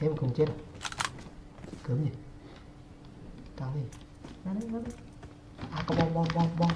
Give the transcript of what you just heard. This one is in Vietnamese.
thêm cùng chết à? cớm gì tao gì nó đấy nó đấy à có bom bom bom bom.